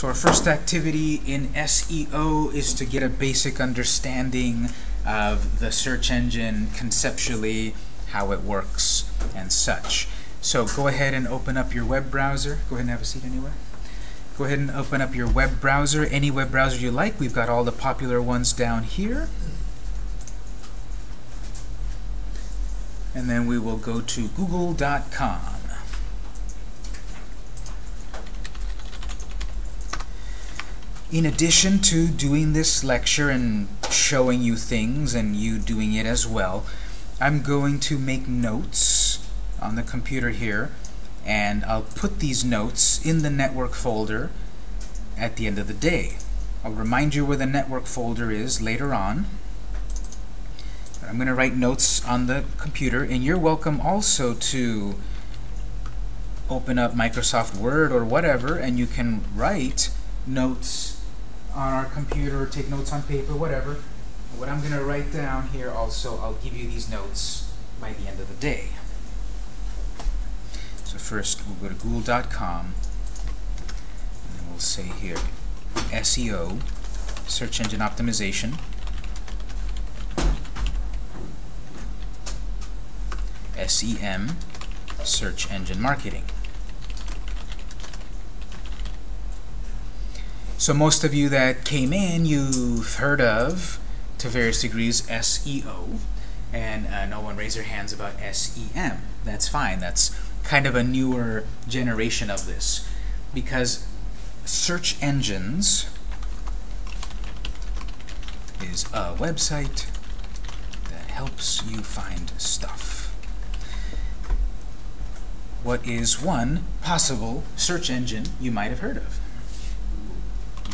So our first activity in SEO is to get a basic understanding of the search engine conceptually, how it works, and such. So go ahead and open up your web browser. Go ahead and have a seat anywhere. Go ahead and open up your web browser, any web browser you like. We've got all the popular ones down here. And then we will go to google.com. In addition to doing this lecture and showing you things and you doing it as well, I'm going to make notes on the computer here and I'll put these notes in the network folder at the end of the day. I'll remind you where the network folder is later on. I'm going to write notes on the computer and you're welcome also to open up Microsoft Word or whatever and you can write notes on our computer, take notes on paper, whatever. What I'm going to write down here also, I'll give you these notes by the end of the day. So first, we'll go to google.com, and we'll say here, SEO, search engine optimization. SEM, search engine marketing. So most of you that came in, you've heard of, to various degrees, SEO, and uh, no one raised their hands about SEM. That's fine. That's kind of a newer generation of this, because search engines is a website that helps you find stuff. What is one possible search engine you might have heard of?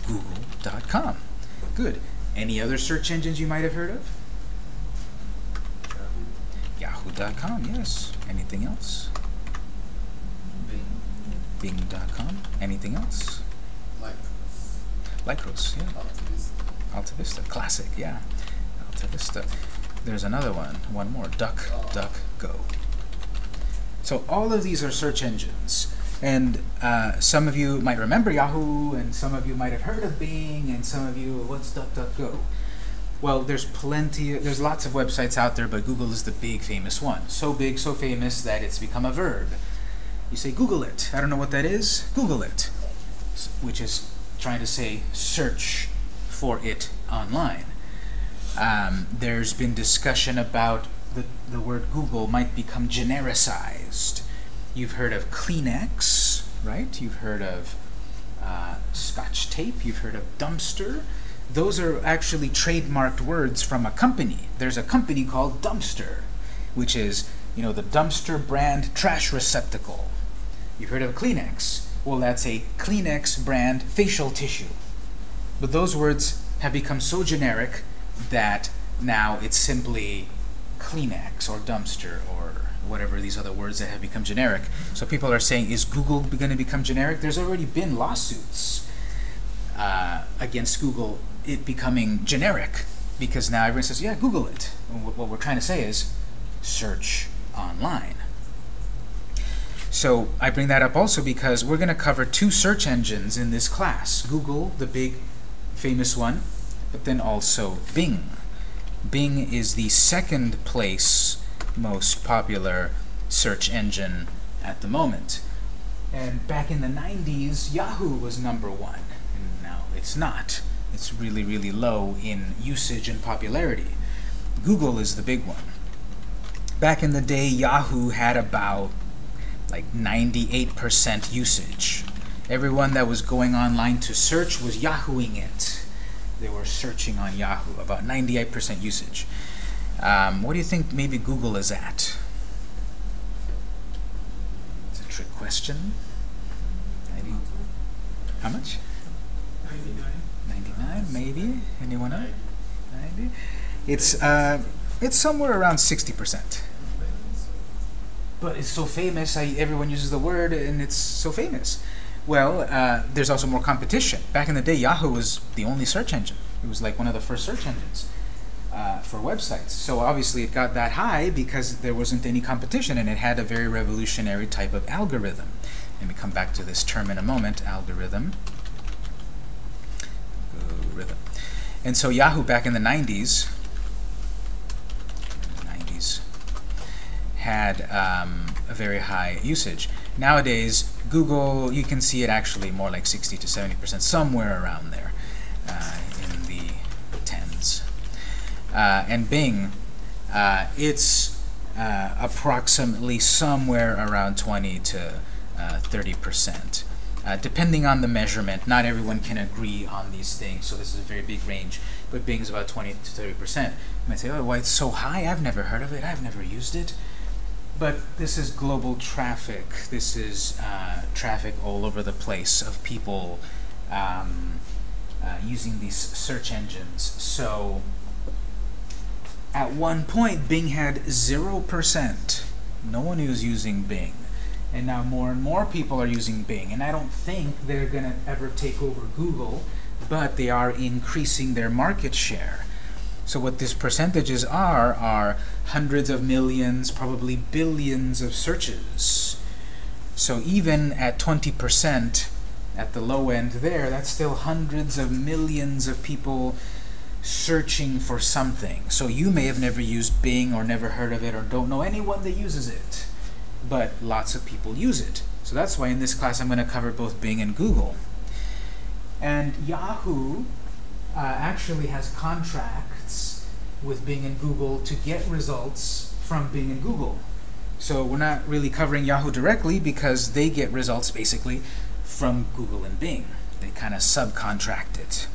google.com. Good. Any other search engines you might have heard of? Yahoo.com, yes. Anything else? Bing. Bing.com. Anything else? Lycos. Lycos, yeah. Alta Alta Vista, classic, yeah. Alta Vista. There's another one, one more, Duck, Oh. Duck, Go. So all of these are search engines. And uh, some of you might remember Yahoo, and some of you might have heard of Bing, and some of you, what's DuckDuckGo? Well, there's plenty, there's lots of websites out there, but Google is the big famous one. So big, so famous that it's become a verb. You say Google it. I don't know what that is. Google it, which is trying to say search for it online. Um, there's been discussion about the, the word Google might become genericized. You've heard of Kleenex, right? You've heard of uh, Scotch tape. You've heard of dumpster. Those are actually trademarked words from a company. There's a company called Dumpster, which is, you know, the dumpster brand trash receptacle. You've heard of Kleenex. Well, that's a Kleenex brand facial tissue. But those words have become so generic that now it's simply Kleenex or dumpster or whatever these other words that have become generic. So people are saying, is Google going to become generic? There's already been lawsuits uh, against Google, it becoming generic, because now everyone says, yeah, Google it. What we're trying to say is search online. So I bring that up also because we're going to cover two search engines in this class. Google, the big famous one, but then also Bing. Bing is the second place most popular search engine at the moment. And back in the 90s, Yahoo was number one. And now it's not. It's really, really low in usage and popularity. Google is the big one. Back in the day, Yahoo had about like 98% usage. Everyone that was going online to search was Yahooing it. They were searching on Yahoo, about 98% usage. Um, what do you think maybe Google is at? It's a trick question. Maybe. How much? 99, maybe? Anyone else? 90? It's, uh, it's somewhere around 60%. But it's so famous, I, everyone uses the word, and it's so famous. Well, uh, there's also more competition. Back in the day, Yahoo was the only search engine. It was like one of the first search engines uh, for websites. So obviously it got that high because there wasn't any competition, and it had a very revolutionary type of algorithm. And we come back to this term in a moment, algorithm. algorithm. And so Yahoo back in the 90s, 90s had um, a very high usage. Nowadays, Google, you can see it actually more like 60 to 70%, somewhere around there uh, in the tens. Uh, and Bing, uh, it's uh, approximately somewhere around 20 to 30%. Uh, depending on the measurement, not everyone can agree on these things, so this is a very big range, but Bing is about 20 to 30%. You might say, oh, why it's so high? I've never heard of it. I've never used it. But this is global traffic. This is uh, traffic all over the place of people um, uh, using these search engines. So at one point, Bing had 0%. No one was using Bing. And now more and more people are using Bing. And I don't think they're going to ever take over Google, but they are increasing their market share. So what these percentages are, are hundreds of millions, probably billions of searches. So even at 20%, at the low end there, that's still hundreds of millions of people searching for something. So you may have never used Bing or never heard of it or don't know anyone that uses it but lots of people use it. So that's why in this class I'm going to cover both Bing and Google. And Yahoo uh, actually has contracts with Bing and Google to get results from Bing and Google. So we're not really covering Yahoo directly because they get results basically from Google and Bing. They kind of subcontract it.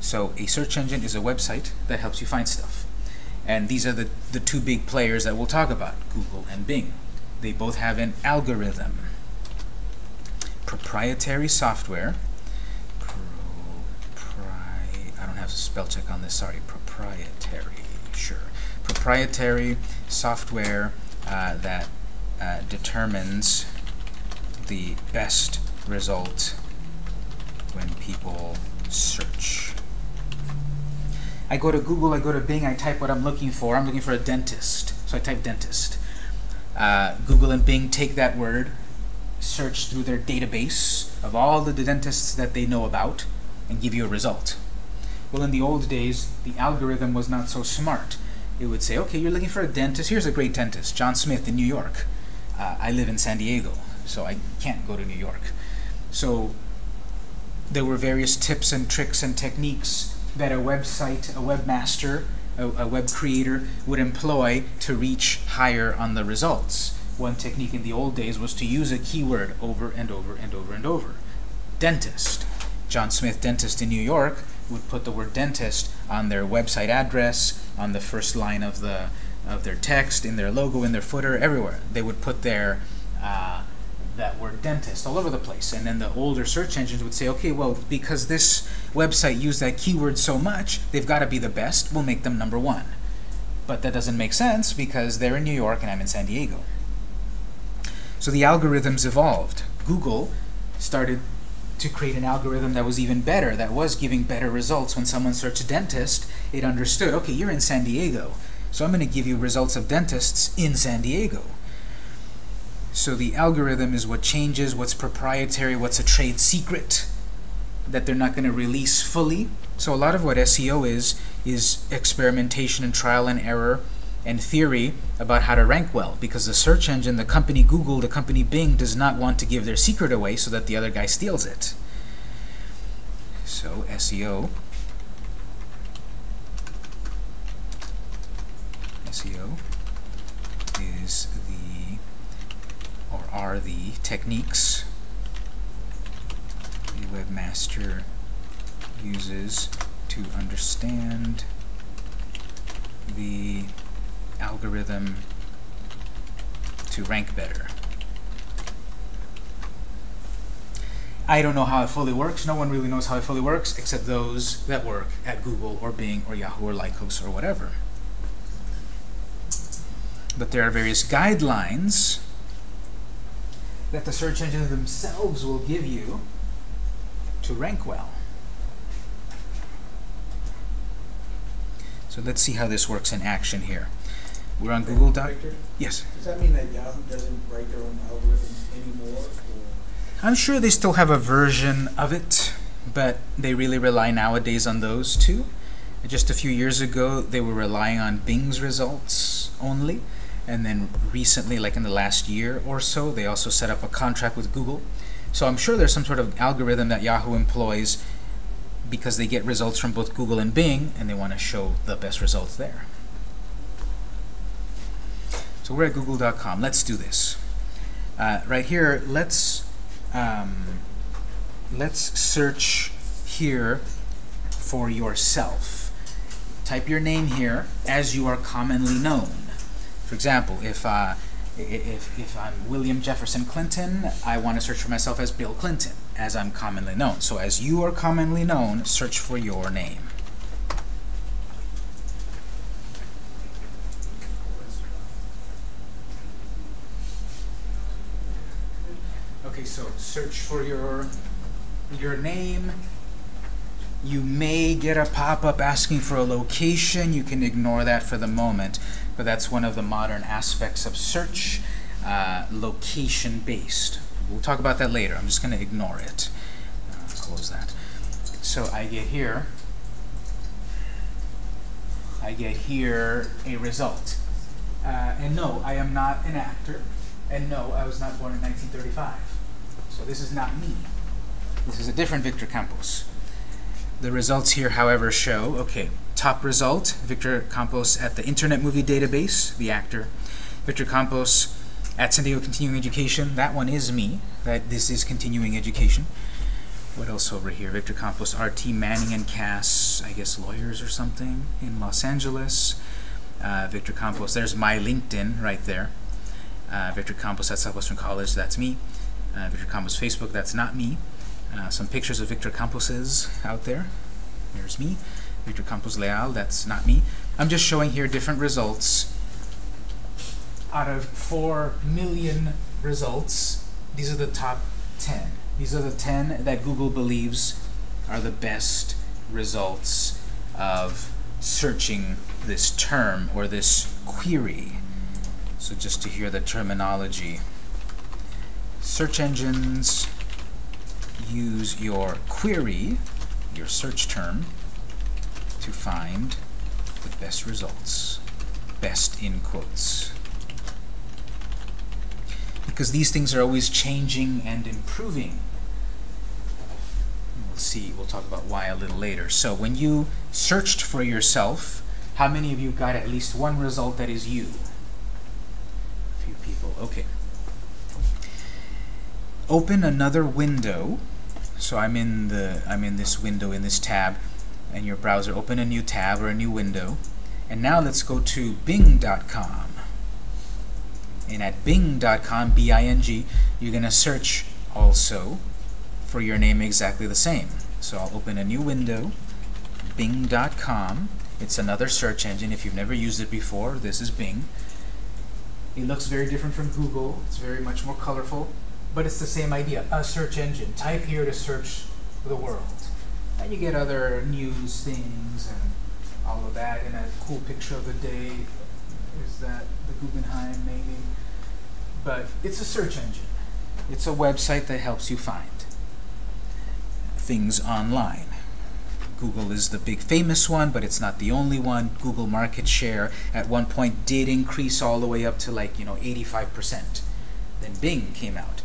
So a search engine is a website that helps you find stuff. And these are the, the two big players that we'll talk about, Google and Bing. They both have an algorithm. Proprietary software. Propri I don't have a spell check on this, sorry. Proprietary, sure. Proprietary software uh, that uh, determines the best result when people search. I go to Google, I go to Bing, I type what I'm looking for. I'm looking for a dentist, so I type dentist. Uh, Google and Bing take that word, search through their database of all the dentists that they know about, and give you a result. Well, in the old days, the algorithm was not so smart. It would say, okay, you're looking for a dentist. Here's a great dentist, John Smith in New York. Uh, I live in San Diego, so I can't go to New York. So there were various tips and tricks and techniques that a website, a webmaster, a, a web creator would employ to reach higher on the results. One technique in the old days was to use a keyword over and over and over and over. Dentist. John Smith Dentist in New York would put the word dentist on their website address, on the first line of the of their text, in their logo, in their footer, everywhere. They would put their uh, that word dentist all over the place. And then the older search engines would say, okay, well, because this website used that keyword so much, they've got to be the best. We'll make them number one. But that doesn't make sense because they're in New York and I'm in San Diego. So the algorithms evolved. Google started to create an algorithm that was even better, that was giving better results. When someone searched dentist, it understood, okay, you're in San Diego, so I'm going to give you results of dentists in San Diego. So the algorithm is what changes, what's proprietary, what's a trade secret that they're not going to release fully. So a lot of what SEO is, is experimentation and trial and error and theory about how to rank well because the search engine, the company Google, the company Bing does not want to give their secret away so that the other guy steals it. So SEO SEO is the or are the techniques the webmaster uses to understand the algorithm to rank better. I don't know how it fully works. No one really knows how it fully works except those that work at Google or Bing or Yahoo or Lycos or whatever. But there are various guidelines that the search engines themselves will give you to rank well. So let's see how this works in action here. We're on Google Doc. Yes. Does that mean that Yahoo doesn't write their own algorithms anymore? Or? I'm sure they still have a version of it. but they really rely nowadays on those too. Just a few years ago, they were relying on Bing's results only, and then recently, like in the last year or so, they also set up a contract with Google. So I'm sure there's some sort of algorithm that Yahoo employs because they get results from both Google and Bing, and they want to show the best results there. We're at google.com. Let's do this. Uh, right here, let's um, let's search here for yourself. Type your name here as you are commonly known. For example, if uh, if, if I'm William Jefferson Clinton, I want to search for myself as Bill Clinton, as I'm commonly known. So as you are commonly known, search for your name. Okay, so search for your your name. You may get a pop-up asking for a location. You can ignore that for the moment, but that's one of the modern aspects of search, uh, location-based. We'll talk about that later. I'm just going to ignore it. Uh, close that. So I get here. I get here a result. Uh, and no, I am not an actor. And no, I was not born in 1935. So this is not me. This is a different Victor Campos. The results here, however, show, okay, top result, Victor Campos at the Internet Movie Database, the actor. Victor Campos at San Diego Continuing Education, that one is me. That This is continuing education. What else over here? Victor Campos, RT Manning and Kass, I guess lawyers or something in Los Angeles. Uh, Victor Campos, there's my LinkedIn right there. Uh, Victor Campos at Southwestern College, that's me. Uh, Victor Campos Facebook, that's not me. Uh, some pictures of Victor Camposes out there. There's me. Victor Campos Leal, that's not me. I'm just showing here different results. Out of 4 million results, these are the top 10. These are the 10 that Google believes are the best results of searching this term or this query. So just to hear the terminology. Search engines use your query, your search term, to find the best results. Best in quotes. Because these things are always changing and improving. We'll see, we'll talk about why a little later. So when you searched for yourself, how many of you got at least one result that is you? A few people, okay. Open another window. So I'm in the I'm in this window in this tab and your browser open a new tab or a new window. And now let's go to bing.com and at bing.com B-I-N-G you're gonna search also for your name exactly the same. So I'll open a new window bing.com it's another search engine. If you've never used it before this is Bing. It looks very different from Google. It's very much more colorful but it's the same idea, a search engine. Type here to search the world. And you get other news things and all of that. And a cool picture of the day is that the Guggenheim, maybe. But it's a search engine. It's a website that helps you find things online. Google is the big famous one, but it's not the only one. Google market share at one point did increase all the way up to like, you know, 85%. Then Bing came out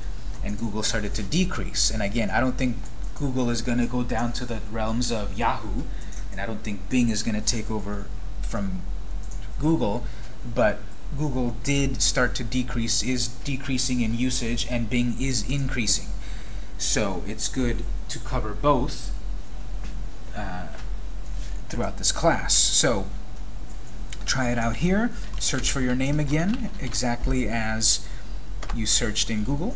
and Google started to decrease. And again, I don't think Google is going to go down to the realms of Yahoo, and I don't think Bing is going to take over from Google, but Google did start to decrease, is decreasing in usage, and Bing is increasing. So it's good to cover both uh, throughout this class. So try it out here. Search for your name again, exactly as you searched in Google.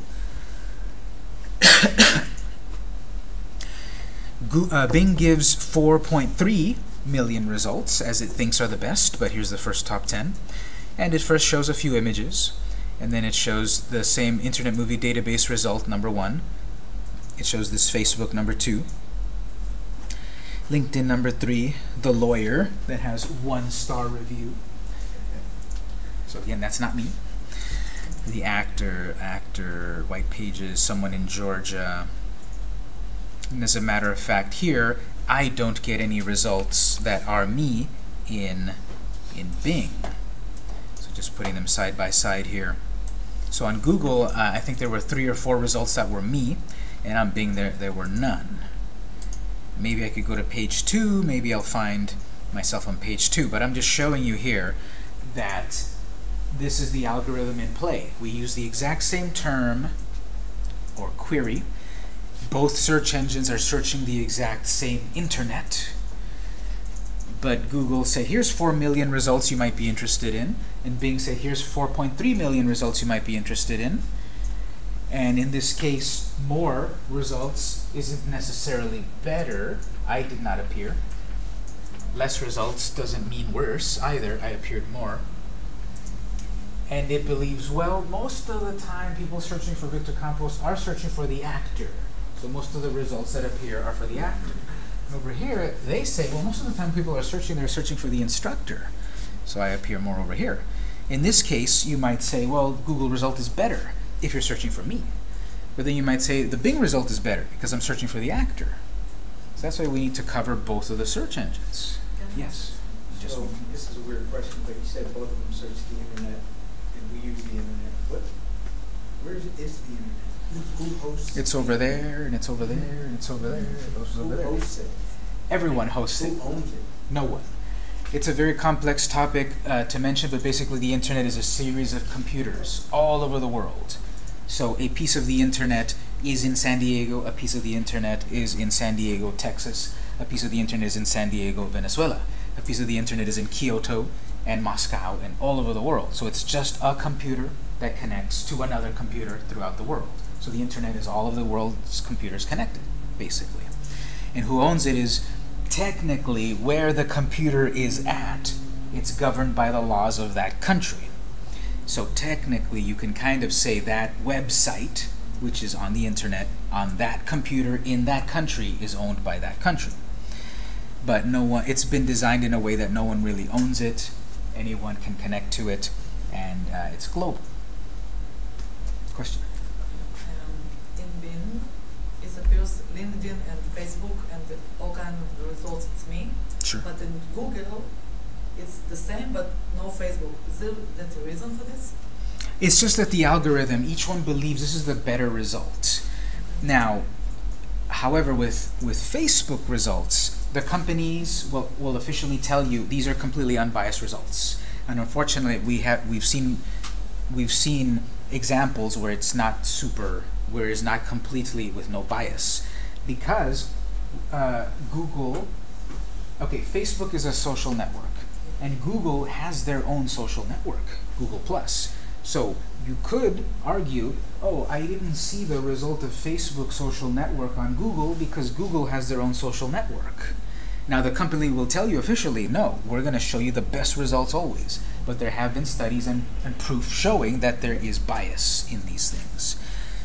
Uh, Bing gives 4.3 million results, as it thinks are the best, but here's the first top 10. And it first shows a few images, and then it shows the same Internet Movie Database result, number one. It shows this Facebook, number two. LinkedIn, number three. The Lawyer, that has one star review. So again, that's not me the actor, actor, white pages, someone in Georgia, And as a matter of fact, here, I don't get any results that are me in, in Bing. So just putting them side by side here. So on Google, uh, I think there were three or four results that were me, and on Bing there, there were none. Maybe I could go to page two, maybe I'll find myself on page two, but I'm just showing you here that this is the algorithm in play. We use the exact same term or query. Both search engines are searching the exact same internet. But Google said, here's 4 million results you might be interested in. And Bing said, here's 4.3 million results you might be interested in. And in this case, more results isn't necessarily better. I did not appear. Less results doesn't mean worse either. I appeared more. And it believes, well, most of the time people searching for Victor Campos are searching for the actor. So most of the results that appear are for the actor. And over here, they say, well, most of the time people are searching, they're searching for the instructor. So I appear more over here. In this case, you might say, well, Google result is better if you're searching for me. But then you might say, the Bing result is better because I'm searching for the actor. So that's why we need to cover both of the search engines. Yes. So, this is a weird question, but you said both of them search the internet, use the internet. What, where is, is the internet? Who, who hosts? It's over there, and it's over there, and it's over there, and those Who over there. hosts it? Everyone hosts it. Who owns it? No one. It's a very complex topic uh, to mention, but basically the internet is a series of computers all over the world. So a piece of the internet is in San Diego, a piece of the internet is in San Diego, Texas, a piece of the internet is in San Diego, Venezuela, a piece of the internet is in Kyoto and Moscow and all over the world. So it's just a computer that connects to another computer throughout the world. So the internet is all of the world's computers connected, basically. And who owns it is technically where the computer is at. It's governed by the laws of that country. So technically, you can kind of say that website, which is on the internet, on that computer in that country, is owned by that country. But no one, it's been designed in a way that no one really owns it. Anyone can connect to it, and uh, it's global. Question? Um, in Bing, it appears LinkedIn and Facebook and all kind of results, it's me. Sure. But in Google, it's the same, but no Facebook. Is there that a reason for this? It's just that the algorithm, each one believes this is the better result. Now, however, with, with Facebook results, the companies will, will officially tell you these are completely unbiased results. And unfortunately, we have we've seen we've seen examples where it's not super, where it's not completely with no bias, because uh, Google. Okay, Facebook is a social network, and Google has their own social network, Google Plus. So you could argue, oh, I didn't see the result of Facebook social network on Google because Google has their own social network. Now the company will tell you officially, no, we're going to show you the best results always. But there have been studies and, and proof showing that there is bias in these things.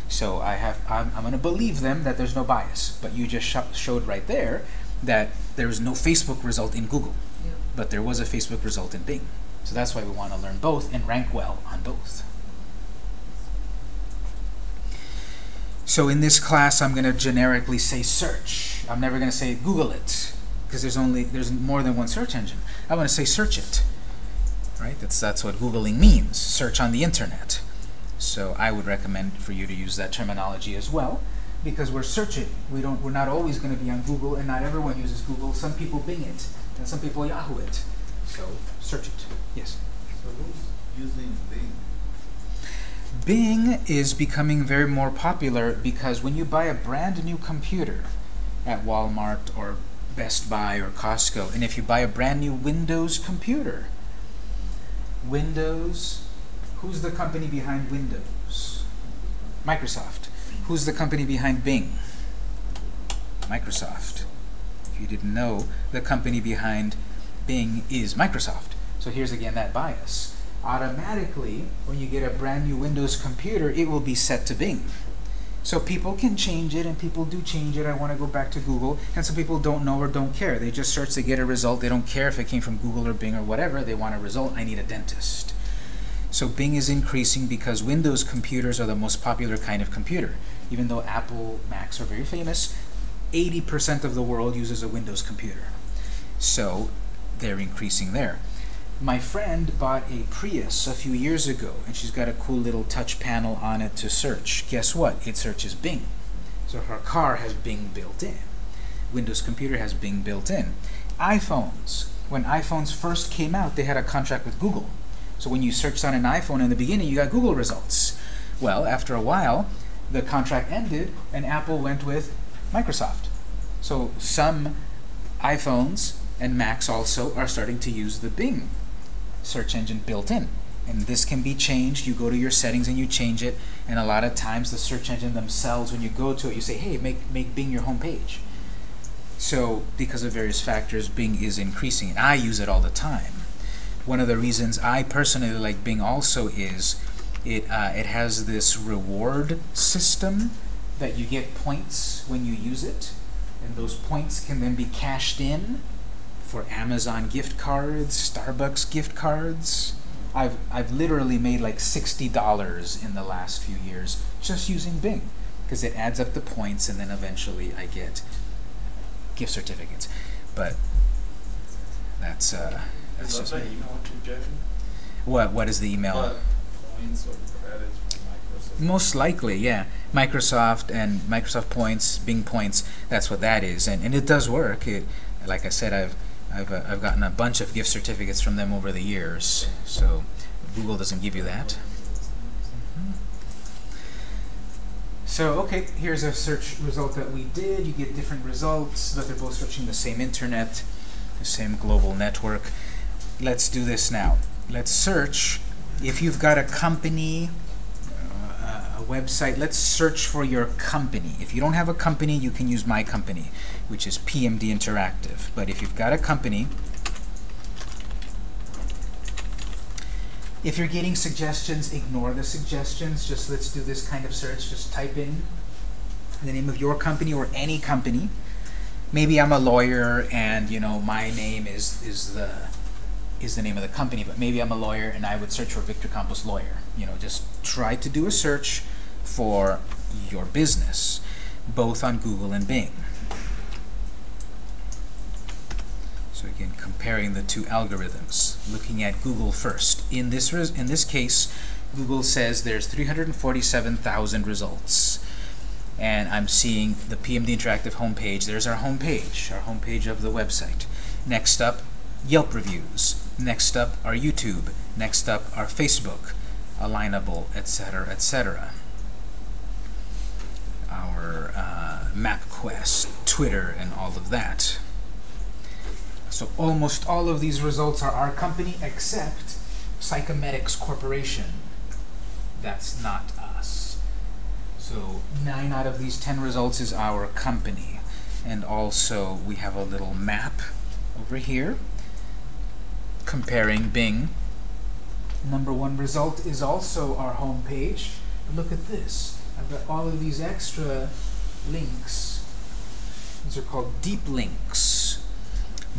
So I have, I'm, I'm going to believe them that there's no bias. But you just sho showed right there that there was no Facebook result in Google, Yeah. but there was a Facebook result in Bing. So that's why we want to learn both and rank well on both. So in this class, I'm going to generically say search. I'm never going to say Google it, because there's only there's more than one search engine. I want to say search it, right? That's that's what googling means. Search on the internet. So I would recommend for you to use that terminology as well, because we're searching. We don't. We're not always going to be on Google, and not everyone uses Google. Some people Bing it, and some people Yahoo it. So search it. Yes. So who's using Bing? Bing is becoming very more popular because when you buy a brand new computer at Walmart or Best Buy or Costco, and if you buy a brand new Windows computer, Windows, who's the company behind Windows? Microsoft. Who's the company behind Bing? Microsoft. If you didn't know, the company behind Bing is Microsoft. So here's again that bias automatically, when you get a brand new Windows computer, it will be set to Bing. So people can change it, and people do change it. I want to go back to Google, and some people don't know or don't care. They just search to get a result. They don't care if it came from Google or Bing or whatever. They want a result. I need a dentist. So Bing is increasing because Windows computers are the most popular kind of computer. Even though Apple Macs are very famous, 80% of the world uses a Windows computer. So they're increasing there. My friend bought a Prius a few years ago, and she's got a cool little touch panel on it to search. Guess what? It searches Bing. So her car has Bing built in. Windows computer has Bing built in. iPhones. When iPhones first came out, they had a contract with Google. So when you searched on an iPhone in the beginning, you got Google results. Well, after a while, the contract ended, and Apple went with Microsoft. So some iPhones and Macs also are starting to use the Bing search engine built in. And this can be changed. You go to your settings and you change it. And a lot of times the search engine themselves, when you go to it, you say, hey, make, make Bing your home page. So because of various factors, Bing is increasing. And I use it all the time. One of the reasons I personally like Bing also is it, uh, it has this reward system that you get points when you use it. And those points can then be cashed in for Amazon gift cards, Starbucks gift cards. I've, I've literally made like $60 in the last few years just using Bing because it adds up the points and then eventually I get gift certificates. But that's, uh, that's just that me. What, what is the email? But Points or credits Microsoft? Most likely, yeah. Microsoft and Microsoft Points, Bing Points, that's what that is. And, and it does work. It, like I said, I've, I've, uh, I've gotten a bunch of gift certificates from them over the years. So Google doesn't give you that. Mhm. So, okay, here's a search result that we did. You get different results, but they're both searching the same internet, the same global network. Let's do this now. Let's search. If you've got a company, a website, let's search for your company. If you don't have a company, you can use my company, which is PMD Interactive. But if you've got a company, if you're getting suggestions, ignore the suggestions. Just let's do this kind of search. Just type in the name of your company or any company. Maybe I'm a lawyer and you know my name is is the is the name of the company, but maybe I'm a lawyer and I would search for Victor Campos lawyer. You know, just try to do a search for your business, both on Google and Bing. So again, comparing the two algorithms, looking at Google first. In this in this case, Google says there's 347,000 results. And I'm seeing the PMD Interactive homepage. There's our homepage, our homepage of the website. Next up, Yelp reviews. Next up, our YouTube. Next up, our Facebook, Alignable, etc., etc. Our uh, MapQuest, Twitter, and all of that. So almost all of these results are our company except Psychemedics Corporation. That's not us. So nine out of these ten results is our company. And also we have a little map over here comparing Bing. Number one result is also our home page. Look at this. I've got all of these extra links. These are called deep links.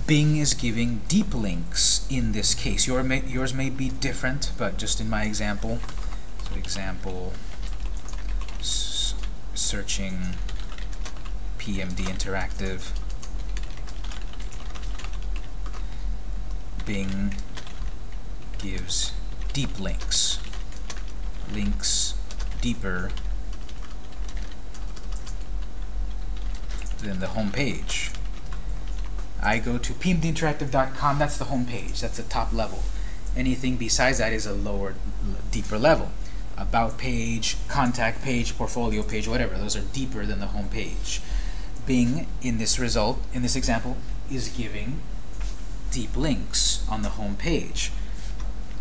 Bing is giving deep links in this case. Your may, yours may be different, but just in my example. So example, searching PMD Interactive. Bing gives deep links. Links deeper than the home page. I go to pmdinteractive.com, that's the home page, that's the top level. Anything besides that is a lower, deeper level. About page, contact page, portfolio page, whatever, those are deeper than the home page. Bing, in this result, in this example, is giving deep links on the home page.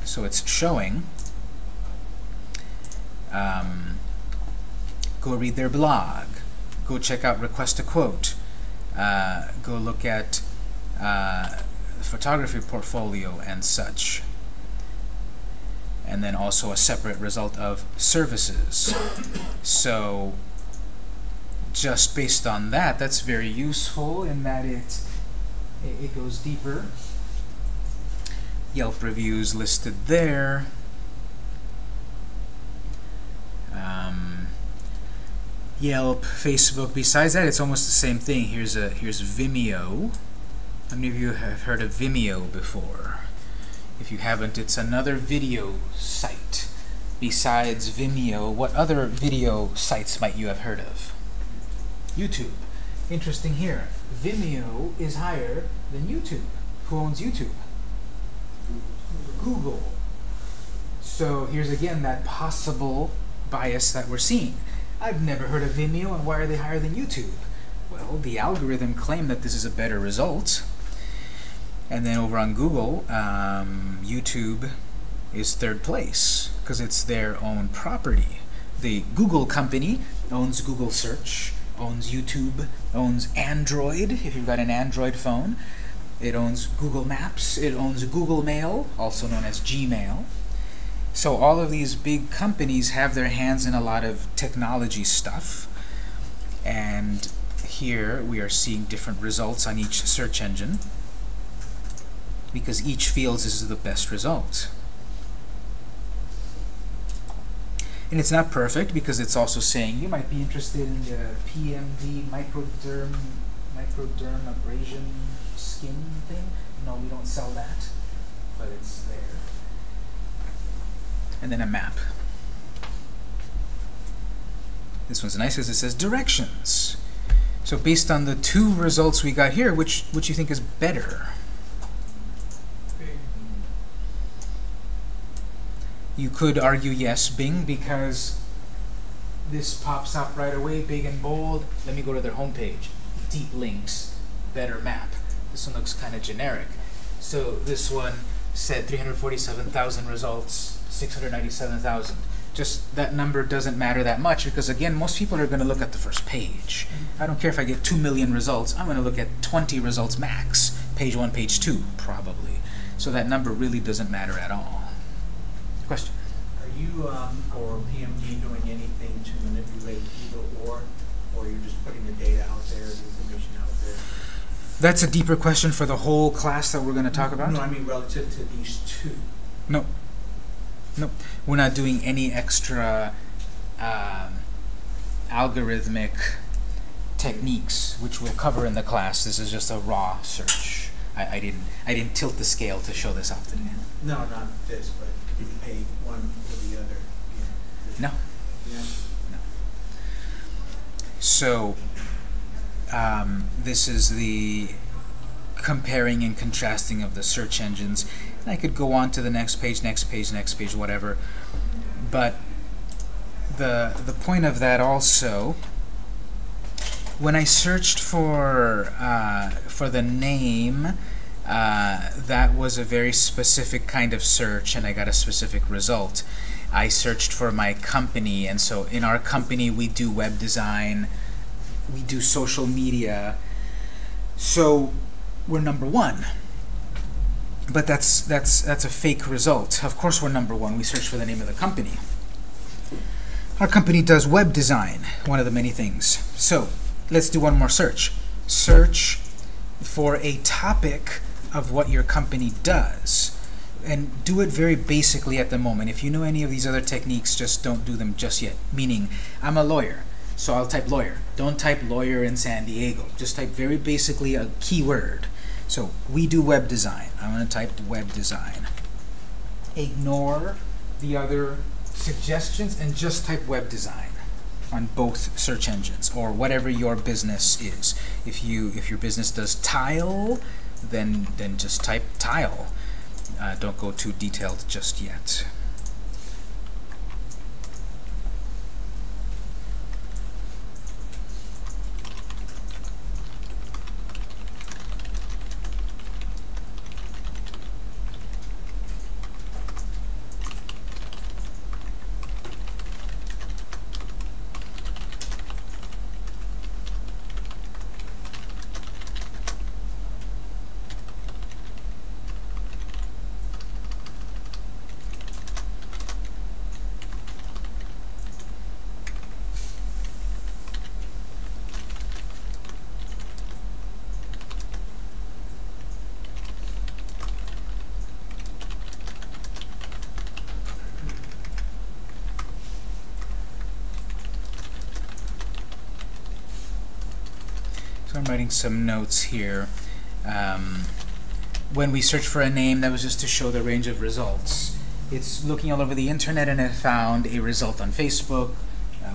So it's showing, um, go read their blog, go check out Request a Quote, uh, go look at uh, photography portfolio and such. And then also a separate result of services. so just based on that, that's very useful in that it, it, it goes deeper. Yelp reviews listed there. Um, Yelp, Facebook. Besides that, it's almost the same thing. Here's a here's Vimeo. How many of you have heard of Vimeo before? If you haven't, it's another video site. Besides Vimeo, what other video sites might you have heard of? YouTube. Interesting here. Vimeo is higher than YouTube. Who owns YouTube? Google. So here's again that possible bias that we're seeing. I've never heard of Vimeo, and why are they higher than YouTube? Well, the algorithm claimed that this is a better result. And then over on Google, um, YouTube is third place because it's their own property. The Google company owns Google Search, owns YouTube, owns Android, if you've got an Android phone. It owns Google Maps, it owns Google Mail, also known as Gmail. So all of these big companies have their hands in a lot of technology stuff. And here we are seeing different results on each search engine because each feels this is the best result. And it's not perfect because it's also saying you might be interested in the PMD microderm microderm abrasion skin thing. No, we don't sell that, but it's there. And then a map. This one's nice because it says directions. So based on the two results we got here, which which you think is better? Bing. You could argue yes, Bing, because this pops up right away, big and bold. Let me go to their homepage. Deep links, better map. This one looks kind of generic. So this one said 347,000 results, 697,000. Just that number doesn't matter that much because again, most people are going to look at the first page. I don't care if I get 2 million results, I'm going to look at 20 results max. Page 1, page 2, probably. So that number really doesn't matter at all. Question? Are you, um, or PMG doing anything to manipulate either or, or you're just putting the data out there, the information out there? That's a deeper question for the whole class that we're going to talk about? No, I mean relative to these two. No. No. We're not doing any extra um, algorithmic techniques, which we'll cover in the class. This is just a raw search. I, I didn't I didn't tilt the scale to show this off today. No, not this, but you pay one or the other. No. Yeah. So um, this is the comparing and contrasting of the search engines. And I could go on to the next page, next page, next page, whatever. But the the point of that also, when I searched for uh, for the name, uh, that was a very specific kind of search, and I got a specific result. I searched for my company, and so in our company we do web design, we do social media, so we're number one. But that's that's that's a fake result. Of course we're number one. We search for the name of the company. Our company does web design, one of the many things. So let's do one more search. Search for a topic of what your company does. And do it very basically at the moment. If you know any of these other techniques, just don't do them just yet. Meaning, I'm a lawyer, so I'll type lawyer. Don't type lawyer in San Diego. Just type very basically a keyword. So we do web design. I'm going to type web design. Ignore the other suggestions and just type web design on both search engines or whatever your business is. If you if your business does tile, then then just type tile. Uh, don't go too detailed just yet. So some notes here. Um, when we search for a name, that was just to show the range of results. It's looking all over the internet and it found a result on Facebook,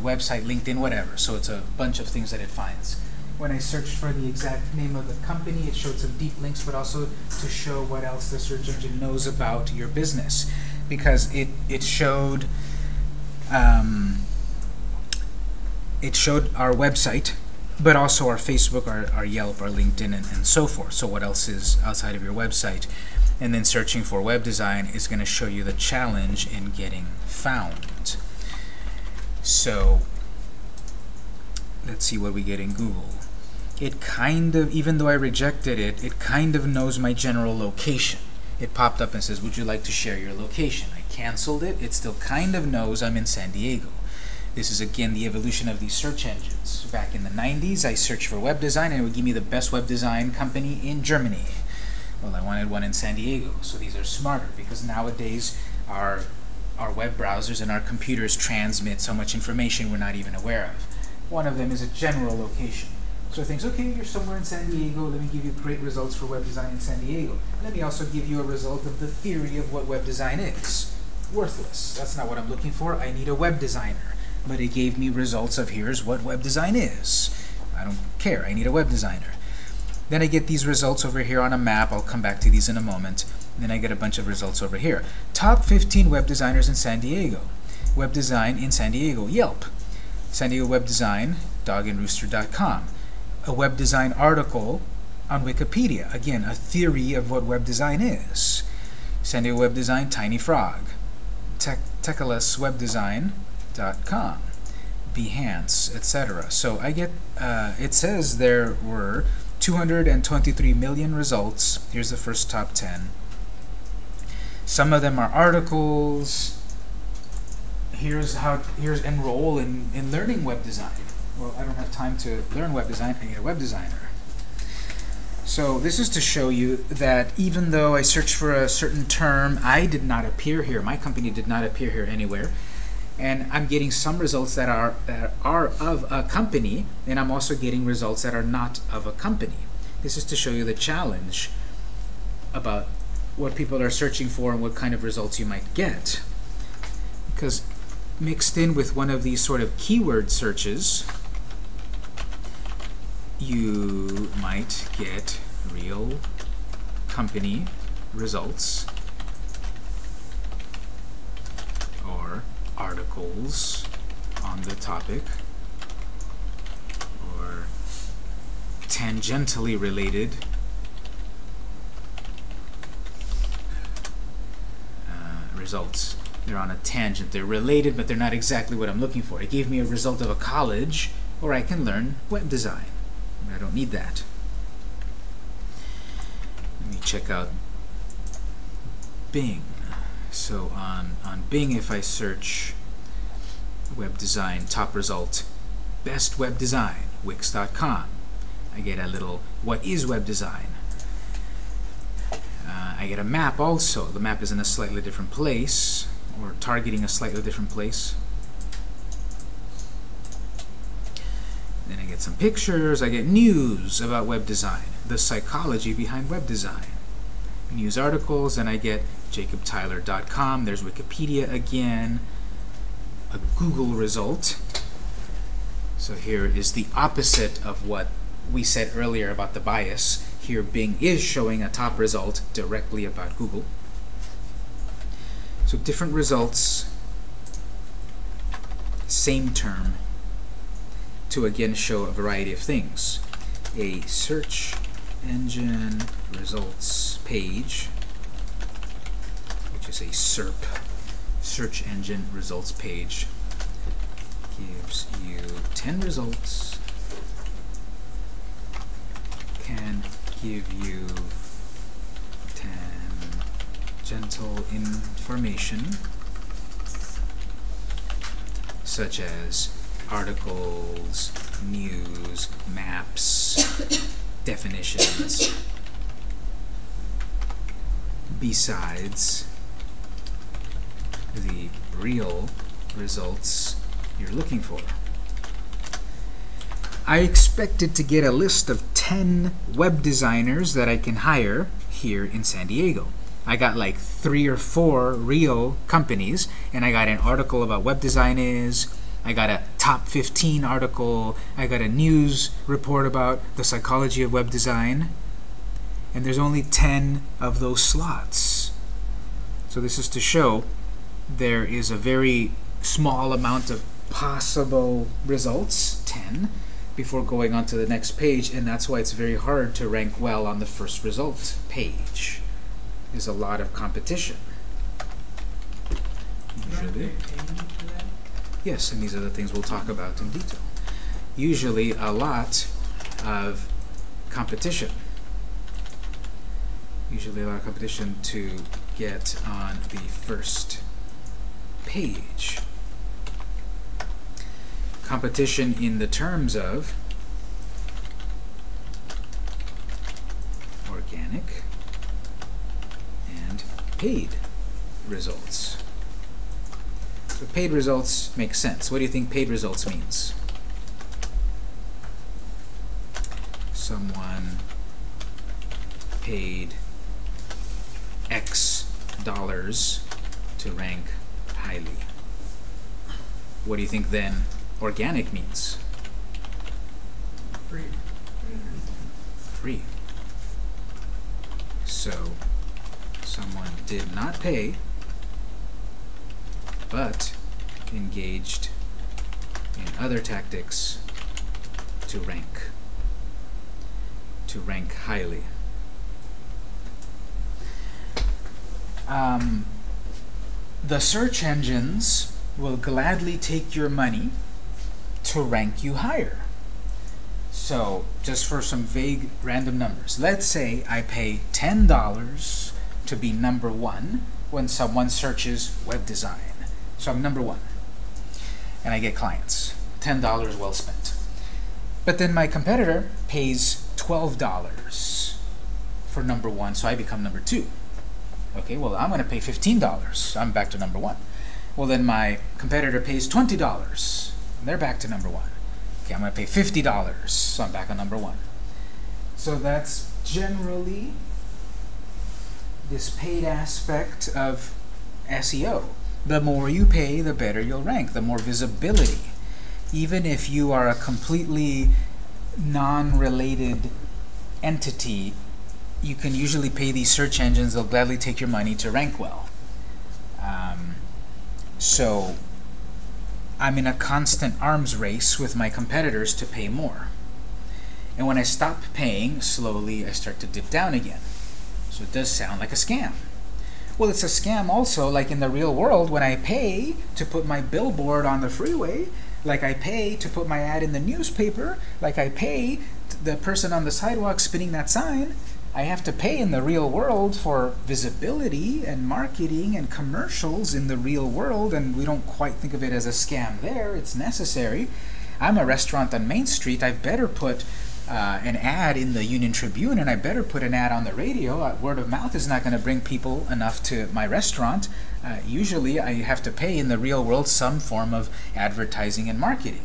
website, LinkedIn, whatever. So it's a bunch of things that it finds. When I searched for the exact name of the company, it showed some deep links, but also to show what else the search engine knows about your business. Because it, it showed um, it showed our website, but also our Facebook, our, our Yelp, our LinkedIn, and, and so forth. So what else is outside of your website? And then searching for web design is going to show you the challenge in getting found. So let's see what we get in Google. It kind of, even though I rejected it, it kind of knows my general location. It popped up and says, would you like to share your location? I canceled it. It still kind of knows I'm in San Diego. This is again the evolution of these search engines. Back in the 90s, I searched for web design and it would give me the best web design company in Germany. Well, I wanted one in San Diego, so these are smarter because nowadays our our web browsers and our computers transmit so much information we're not even aware of. One of them is a general location. So it thinks, okay, you're somewhere in San Diego, let me give you great results for web design in San Diego. Let me also give you a result of the theory of what web design is. Worthless. That's not what I'm looking for. I need a web designer. But it gave me results of here's what web design is. I don't care. I need a web designer. Then I get these results over here on a map. I'll come back to these in a moment. Then I get a bunch of results over here. Top 15 web designers in San Diego. Web design in San Diego. Yelp. San Diego Web Design, dogandrooster.com. A web design article on Wikipedia. Again, a theory of what web design is. San Diego Web Design, Tiny Frog. Tech, TechLessWebDesign.com. Behance, etc. So I get, uh, it says there were 223 million results. Here's the first top 10. Some of them are articles. Here's how, here's enroll in, in learning web design. Well, I don't have time to learn web design. I need a web designer. So this is to show you that even though I searched for a certain term, I did not appear here. My company did not appear here anywhere. And I'm getting some results that are, that are of a company, and I'm also getting results that are not of a company. This is to show you the challenge about what people are searching for and what kind of results you might get. Because mixed in with one of these sort of keyword searches, you might get real company results or articles on the topic or tangentially related uh, results. They're on a tangent. They're related, but they're not exactly what I'm looking for. It gave me a result of a college, or I can learn web design. I don't need that. Let me check out Bing. So on, on Bing, if I search web design, top result, best web design, wix.com. I get a little, what is web design? Uh, I get a map also. The map is in a slightly different place, or targeting a slightly different place. Then I get some pictures, I get news about web design, the psychology behind web design. News articles, and I get jacobtyler.com, there's Wikipedia again, a Google result. So here is the opposite of what we said earlier about the bias. Here Bing is showing a top result directly about Google. So different results, same term, to again show a variety of things. A search engine results page, which is a SERP, search engine results page, gives you 10 results, can give you 10 gentle information, such as articles, news, maps, definitions, besides the real results you're looking for. I expected to get a list of 10 web designers that I can hire here in San Diego. I got like three or four real companies, and I got an article about web design is. I got a top 15 article. I got a news report about the psychology of web design. And there's only 10 of those slots. So this is to show there is a very small amount of possible results, 10, before going on to the next page, and that's why it's very hard to rank well on the first result page. There's a lot of competition. Usually. Yes, and these are the things we'll talk about in detail. Usually a lot of competition. Usually a lot of competition to get on the first page. Competition in the terms of organic and paid results. So paid results make sense. What do you think paid results means? Someone paid X dollars to rank highly. What do you think then organic means? Free. Free. So someone did not pay but engaged in other tactics to rank to rank highly. Um, the search engines will gladly take your money to rank you higher. So, just for some vague random numbers, let's say I pay $10 to be number one when someone searches web design. So I'm number one. And I get clients. $10 well spent. But then my competitor pays $12 for number one, so I become number two. Okay, well, I'm going to pay $15. I'm back to number one. Well, then my competitor pays $20, and they're back to number one. Okay, I'm going to pay $50, so I'm back on number one. So that's generally this paid aspect of SEO. The more you pay, the better you'll rank, the more visibility. Even if you are a completely non-related entity, you can usually pay these search engines, they'll gladly take your money to rank well. Um, so I'm in a constant arms race with my competitors to pay more. And when I stop paying, slowly I start to dip down again. So it does sound like a scam. Well, it's a scam also, like in the real world, when I pay to put my billboard on the freeway, like I pay to put my ad in the newspaper, like I pay the person on the sidewalk spinning that sign, I have to pay in the real world for visibility and marketing and commercials in the real world, and we don't quite think of it as a scam there. It's necessary. I'm a restaurant on Main Street. I better put uh, an ad in the Union Tribune, and I better put an ad on the radio. Uh, word of mouth is not going to bring people enough to my restaurant. Uh, usually, I have to pay in the real world some form of advertising and marketing.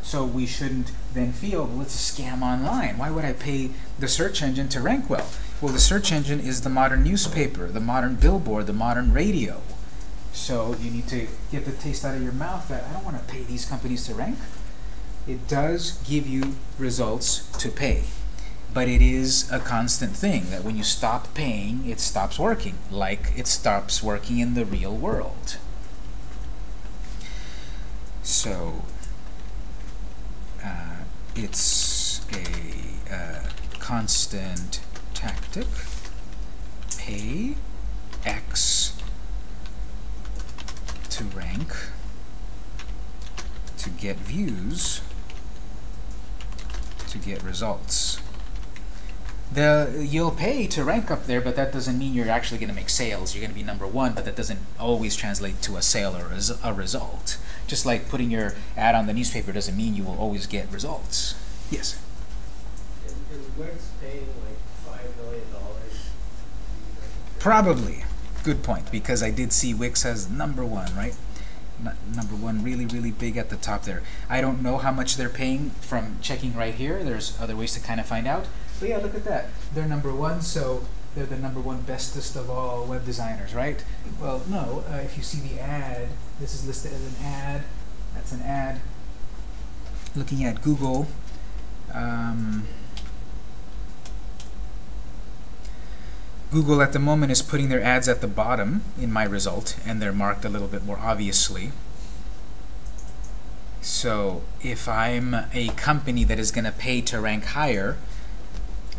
So we shouldn't then feel, well, it's a scam online. Why would I pay the search engine to rank well? Well, the search engine is the modern newspaper, the modern billboard, the modern radio. So you need to get the taste out of your mouth that I don't want to pay these companies to rank. It does give you results to pay. But it is a constant thing that when you stop paying, it stops working, like it stops working in the real world. So, uh, it's a uh, constant tactic. Pay X to rank to get views to get results. The, you'll pay to rank up there, but that doesn't mean you're actually going to make sales. You're going to be number one, but that doesn't always translate to a sale or a, a result. Just like putting your ad on the newspaper doesn't mean you will always get results. Yes? Is, is Wix paying like five million dollars? Probably. Good point, because I did see Wix as number one, right? Number one, really, really big at the top there. I don't know how much they're paying from checking right here. There's other ways to kind of find out. But yeah, look at that. They're number one, so they're the number one bestest of all web designers, right? Well, no. Uh, if you see the ad, this is listed as an ad. That's an ad. Looking at Google. Um, Google at the moment is putting their ads at the bottom in my result, and they're marked a little bit more obviously. So if I'm a company that is going to pay to rank higher,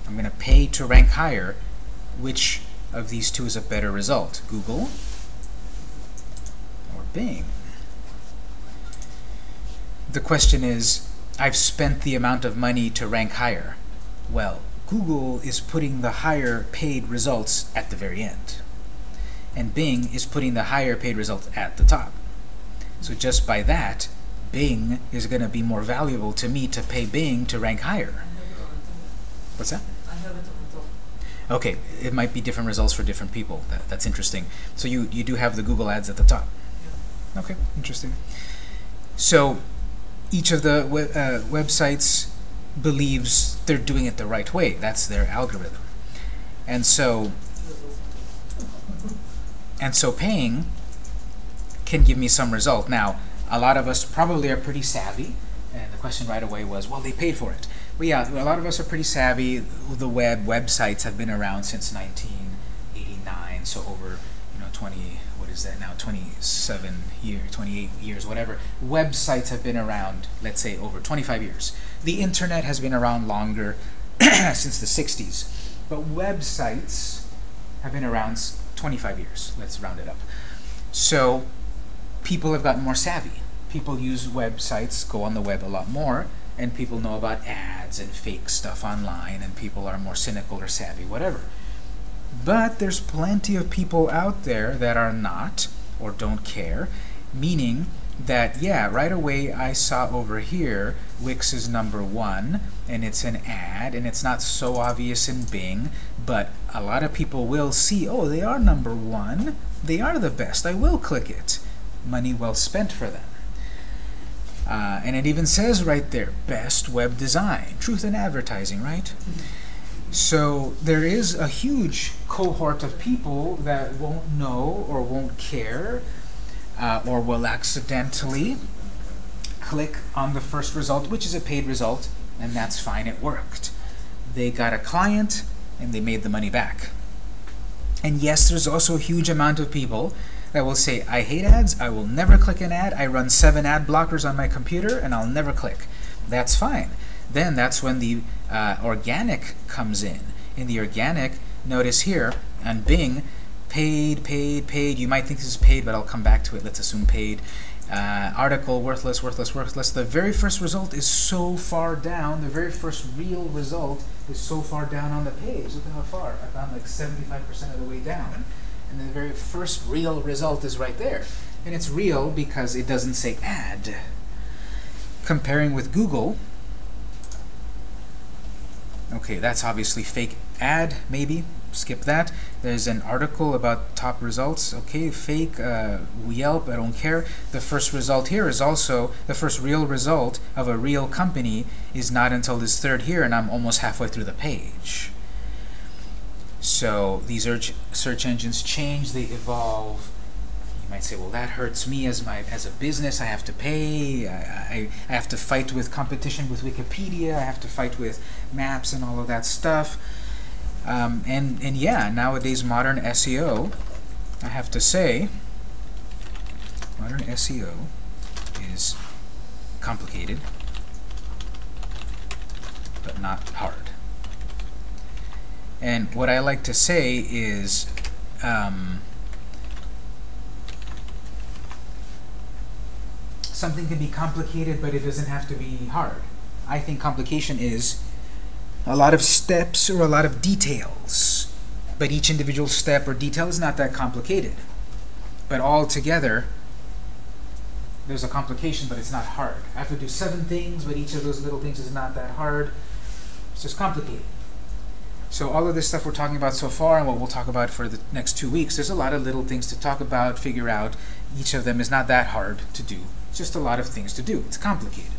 I'm going to pay to rank higher, which of these two is a better result? Google or Bing? The question is, I've spent the amount of money to rank higher. Well, Google is putting the higher paid results at the very end. And Bing is putting the higher paid results at the top. So just by that, Bing is going to be more valuable to me to pay Bing to rank higher. I have it on top. What's that? I have it on top. Okay, it might be different results for different people. That, that's interesting. So you, you do have the Google ads at the top. Okay, interesting. So each of the we uh, websites believes they're doing it the right way. That's their algorithm. And so and so paying can give me some result. Now, a lot of us probably are pretty savvy, and the question right away was, well, they paid for it. Well, yeah, a lot of us are pretty savvy. The web websites have been around since 1989, so over you know 20 what is that now 27 years, 28 years, whatever. Websites have been around, let's say, over 25 years. The internet has been around longer, since the 60s, but websites have been around 25 years. Let's round it up. So people have gotten more savvy. People use websites, go on the web a lot more, and people know about ads and fake stuff online, and people are more cynical or savvy, whatever. But there's plenty of people out there that are not or don't care, meaning that, yeah, right away I saw over here Wix is number one, and it's an ad, and it's not so obvious in Bing, but a lot of people will see, oh, they are number one, they are the best, I will click it. Money well spent for them. Uh, and it even says right there, best web design, truth in advertising, right? So there is a huge cohort of people that won't know or won't care uh, or will accidentally click on the first result, which is a paid result, and that's fine, it worked. They got a client and they made the money back. And yes, there's also a huge amount of people that will say, I hate ads, I will never click an ad, I run seven ad blockers on my computer, and I'll never click. That's fine. Then that's when the uh, organic comes in. In the organic, notice here on Bing, paid, paid, paid. You might think this is paid, but I'll come back to it. Let's assume paid. Uh, article, worthless, worthless, worthless. The very first result is so far down. The very first real result is so far down on the page. Look at how far. I found like 75% of the way down. And the very first real result is right there. And it's real because it doesn't say ad. Comparing with Google, Okay, that's obviously fake ad, maybe. Skip that. There's an article about top results. Okay, fake, uh, Yelp, I don't care. The first result here is also, the first real result of a real company is not until this third here, and I'm almost halfway through the page. So these search, engines change, they evolve. You might say, well, that hurts me as my as a business. I have to pay. I, I, I have to fight with competition with Wikipedia. I have to fight with maps and all of that stuff. Um, and and yeah, nowadays modern SEO, I have to say, modern SEO is complicated, but not hard. And what I like to say is. Um, something can be complicated, but it doesn't have to be hard. I think complication is a lot of steps or a lot of details, but each individual step or detail is not that complicated. But all together, there's a complication, but it's not hard. I have to do seven things, but each of those little things is not that hard. It's just complicated. So all of this stuff we're talking about so far and what we'll talk about for the next two weeks, there's a lot of little things to talk about, figure out. Each of them is not that hard to do. It's just a lot of things to do. It's complicated.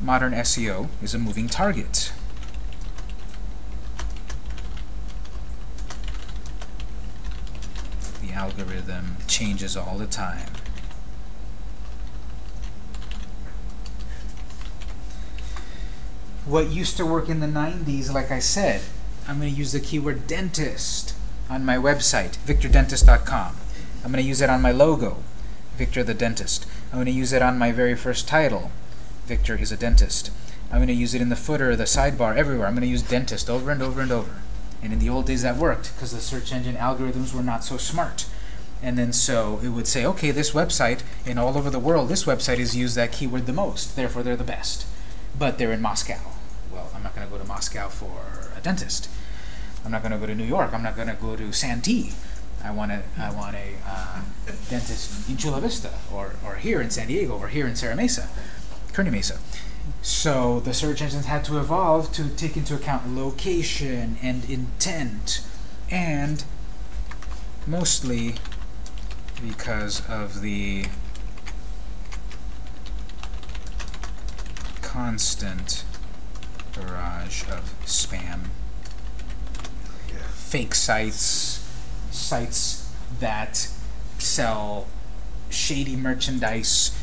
Modern SEO is a moving target. Algorithm changes all the time. What used to work in the 90s, like I said, I'm going to use the keyword dentist on my website, victordentist.com. I'm going to use it on my logo, Victor the Dentist. I'm going to use it on my very first title, Victor is a dentist. I'm going to use it in the footer, the sidebar, everywhere. I'm going to use dentist over and over and over. And in the old days that worked because the search engine algorithms were not so smart. And then so it would say, okay, this website, in all over the world, this website has used that keyword the most, therefore they're the best. But they're in Moscow. Well, I'm not going to go to Moscow for a dentist. I'm not going to go to New York. I'm not going to go to Santee. I want a, I want a uh, dentist in Chula Vista, or, or here in San Diego, or here in Serra Mesa, Kearny Mesa. So the search engines had to evolve to take into account location and intent, and mostly because of the constant barrage of spam. Fake sites, sites that sell shady merchandise,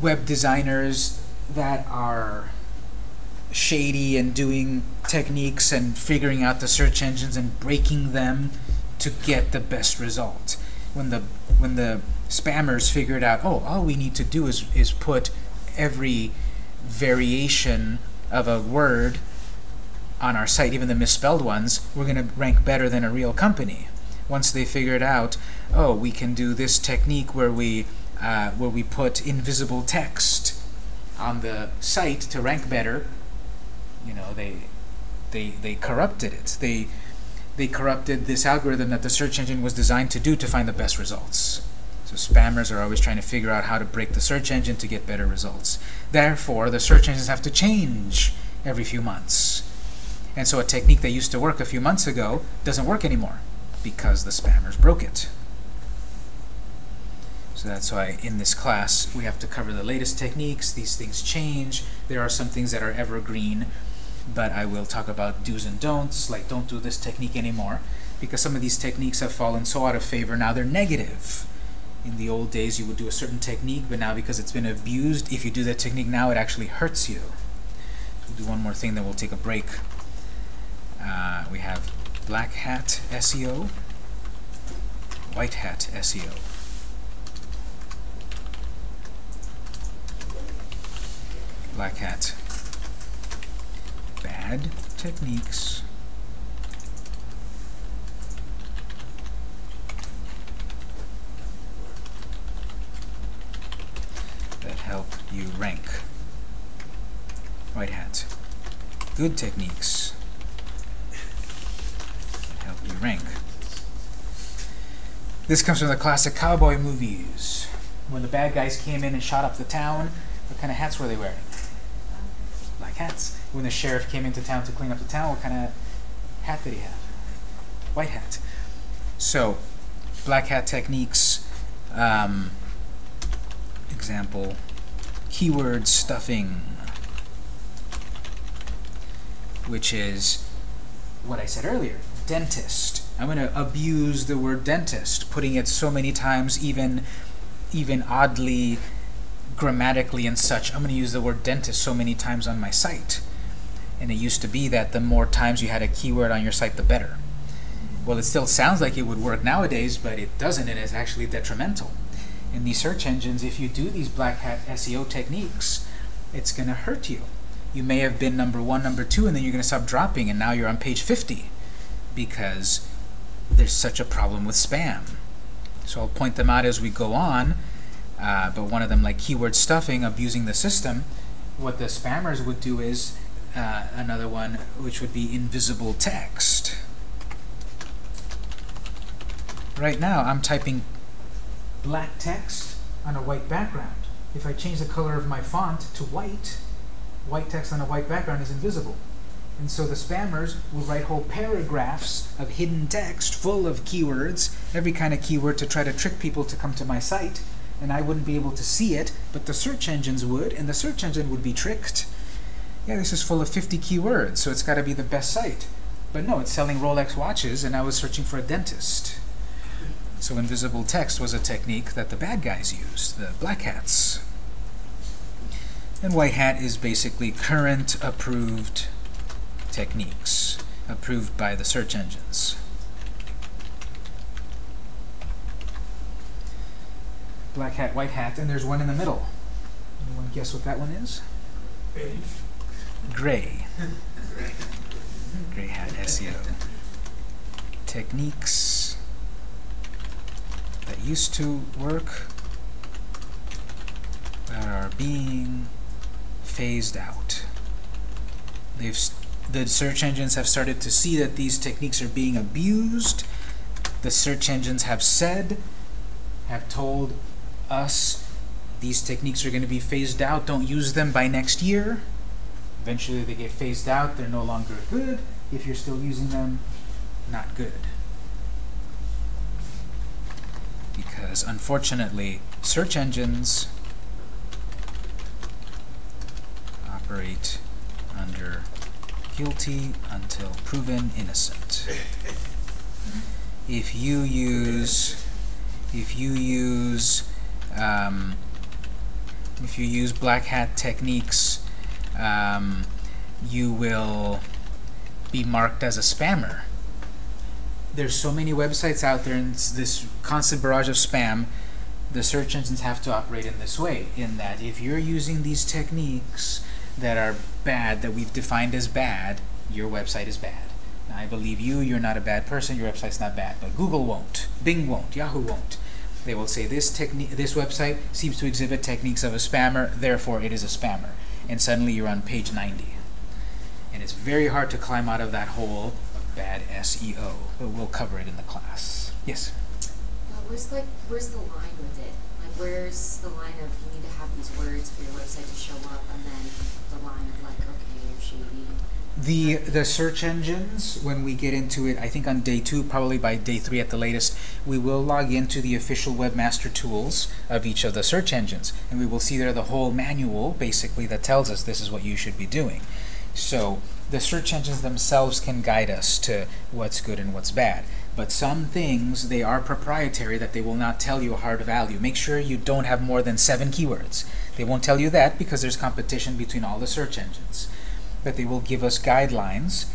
web designers that are shady and doing techniques and figuring out the search engines and breaking them to get the best result. When the when the spammers figured out, oh, all we need to do is is put every variation of a word on our site, even the misspelled ones, we're going to rank better than a real company. Once they figured out, oh, we can do this technique where we uh, where we put invisible text on the site to rank better, you know, they they they corrupted it. They they corrupted this algorithm that the search engine was designed to do to find the best results. So spammers are always trying to figure out how to break the search engine to get better results. Therefore, the search engines have to change every few months. And so a technique that used to work a few months ago doesn't work anymore because the spammers broke it. So that's why in this class we have to cover the latest techniques. These things change. There are some things that are evergreen, but I will talk about do's and don'ts, like don't do this technique anymore, because some of these techniques have fallen so out of favor, now they're negative. In the old days you would do a certain technique, but now because it's been abused, if you do that technique now it actually hurts you. We'll do one more thing, then we'll take a break. Uh, we have black hat SEO, white hat SEO. Black hat. Bad techniques. that help you rank. White hat. Good techniques that help you rank. This comes from the classic cowboy movies. When the bad guys came in and shot up the town, what kind of hats were they wearing? Hats. When the sheriff came into town to clean up the town, what kind of hat did he have? White hat. So, black hat techniques. Um, example, keyword stuffing, which is what I said earlier, dentist. I'm going to abuse the word dentist, putting it so many times, even, even oddly, grammatically and such. I'm going to use the word dentist so many times on my site. And it used to be that the more times you had a keyword on your site, the better. Well, it still sounds like it would work nowadays, but it doesn't, and it's actually detrimental in these search engines, if you do these black hat SEO techniques, it's going to hurt you. You may have been number one, number two, and then you're going to stop dropping, and now you're on page 50 because there's such a problem with spam. So I'll point them out as we go on, uh, but one of them, like keyword stuffing, abusing the system, what the spammers would do is uh, another one, which would be invisible text. Right now, I'm typing black text on a white background. If I change the color of my font to white, white text on a white background is invisible. And so the spammers will write whole paragraphs of hidden text full of keywords, every kind of keyword to try to trick people to come to my site. And I wouldn't be able to see it, but the search engines would, and the search engine would be tricked. Yeah, this is full of 50 keywords, so it's got to be the best site. But no, it's selling Rolex watches, and I was searching for a dentist. So invisible text was a technique that the bad guys used, the black hats. And white hat is basically current approved techniques, approved by the search engines. Black hat, white hat, and there's one in the middle. Anyone guess what that one is? Gray. Gray hat SEO. Techniques that used to work that are being phased out. They've the search engines have started to see that these techniques are being abused. The search engines have said, have told us these techniques are going to be phased out. Don't use them by next year. Eventually they get phased out. They're no longer good. If you're still using them, not good. Because unfortunately, search engines operate under guilty until proven innocent. If you use, if you use, um, if you use black hat techniques, um, you will be marked as a spammer. There's so many websites out there, and this constant barrage of spam. The search engines have to operate in this way, in that if you're using these techniques that are bad, that we've defined as bad, your website is bad. Now, I believe you, you're not a bad person, your website's not bad, but Google won't, Bing won't, Yahoo won't. They will say this technique, this website seems to exhibit techniques of a spammer, therefore it is a spammer. And suddenly you're on page 90. And it's very hard to climb out of that hole of bad SEO, but we'll cover it in the class. Yes? Where's like where's the line with it? Like where's the line of you need to have these words for your website to show up, and then the line of like okay, you're shady. The the search engines, when we get into it, I think on day two, probably by day three at the latest, we will log into the official webmaster tools of each of the search engines, and we will see there the whole manual, basically, that tells us this is what you should be doing. So the search engines themselves can guide us to what's good and what's bad. But some things, they are proprietary that they will not tell you a hard value. Make sure you don't have more than seven keywords. They won't tell you that because there's competition between all the search engines but they will give us guidelines,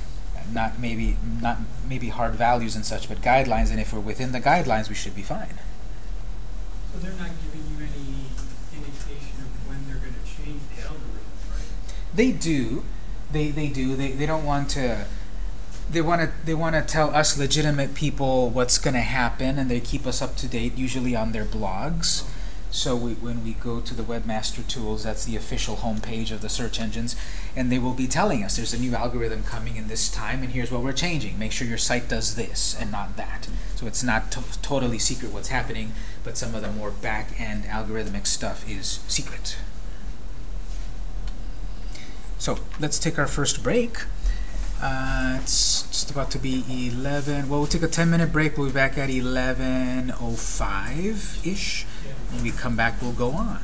not maybe not maybe hard values and such, but guidelines. And if we're within the guidelines, we should be fine. So they're not giving you any indication of when they're gonna change the algorithm, right? They do, they they do. They they don't want to. They want to they want to tell us legitimate people what's going to happen, and they keep us up to date, usually on their blogs. So we, when we go to the Webmaster Tools, that's the official homepage of the search engines, and they will be telling us there's a new algorithm coming in this time, and here's what we're changing. Make sure your site does this and not that. So it's not to totally secret what's happening, but some of the more back-end algorithmic stuff is secret. So let's take our first break. Uh, it's just about to be 11. Well, we'll take a 10 minute break. We'll be back at 11.05 ish. When we come back, we'll go on.